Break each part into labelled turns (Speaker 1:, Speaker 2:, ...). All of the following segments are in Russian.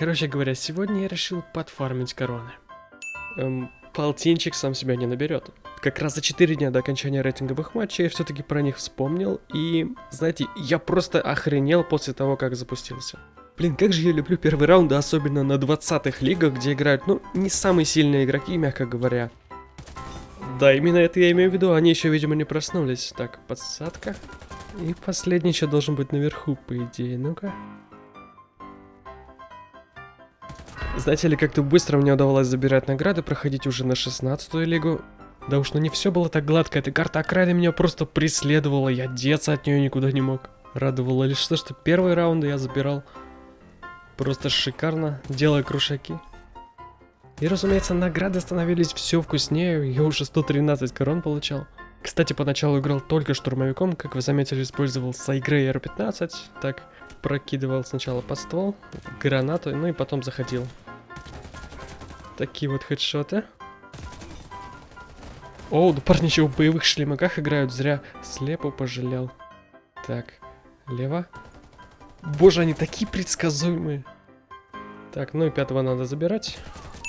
Speaker 1: Короче говоря, сегодня я решил подфармить короны. Эм, полтинчик сам себя не наберет. Как раз за 4 дня до окончания рейтинговых матчей я все-таки про них вспомнил. И, знаете, я просто охренел после того, как запустился. Блин, как же я люблю первые раунды, особенно на 20-х лигах, где играют, ну, не самые сильные игроки, мягко говоря. Да, именно это я имею в виду, они еще, видимо, не проснулись. Так, подсадка. И последний еще должен быть наверху, по идее. Ну-ка. Знаете ли, как-то быстро мне удавалось забирать награды, проходить уже на 16-ю лигу. Да уж, ну не все было так гладко, эта карта окраины меня просто преследовала, я деться от нее никуда не мог. Радовало лишь то, что первые раунды я забирал просто шикарно, делая крушаки. И разумеется, награды становились все вкуснее, я уже 113 корон получал. Кстати, поначалу играл только штурмовиком, как вы заметили, использовал Сайгрей R15, так прокидывал сначала под ствол, гранату, ну и потом заходил. Такие вот хедшоты. О, да парни еще в боевых шлемаках играют, зря слепо пожалел. Так, лево. Боже, они такие предсказуемые. Так, ну и пятого надо забирать.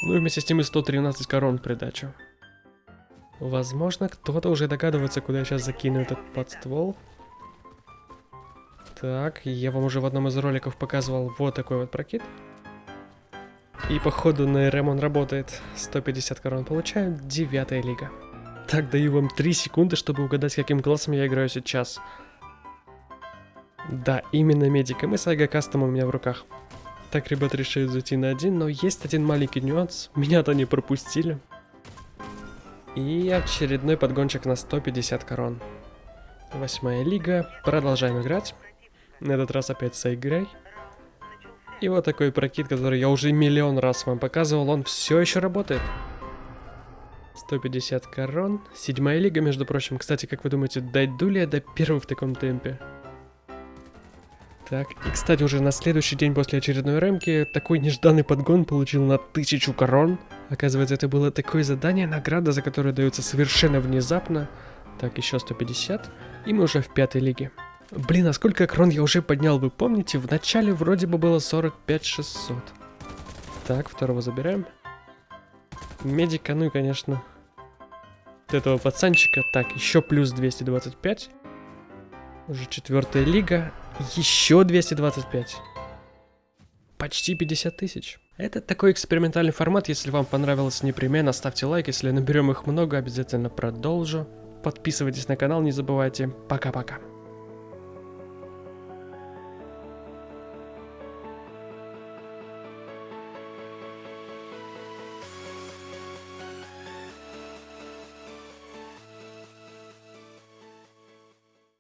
Speaker 1: Ну и вместе с тем и 113 корон придачу. Возможно, кто-то уже догадывается, куда я сейчас закину этот подствол. Так, я вам уже в одном из роликов показывал вот такой вот прокид. И походу на РМ он работает. 150 корон получаю, девятая лига. Так, даю вам 3 секунды, чтобы угадать, каким классом я играю сейчас. Да, именно медиком и Сайга Кастом у меня в руках. Так, ребята решают зайти на один, но есть один маленький нюанс. Меня-то не пропустили. И очередной подгончик на 150 корон. Восьмая лига. Продолжаем играть. На этот раз опять с игрой. И вот такой прокид, который я уже миллион раз вам показывал, он все еще работает. 150 корон. Седьмая лига, между прочим. Кстати, как вы думаете, дойду ли я до первой в таком темпе? Так, и кстати, уже на следующий день после очередной ремки такой нежданный подгон получил на тысячу корон. Оказывается, это было такое задание, награда, за которую дается совершенно внезапно. Так, еще 150. И мы уже в пятой лиге. Блин, а сколько крон я уже поднял, вы помните? В начале вроде бы было 45 600. Так, второго забираем. Медика, ну и, конечно, вот этого пацанчика. Так, еще плюс 225. Уже четвертая лига. Еще 225. Почти 50 тысяч. Это такой экспериментальный формат. Если вам понравилось, непременно ставьте лайк. Если наберем их много, обязательно продолжу. Подписывайтесь на канал, не забывайте. Пока-пока.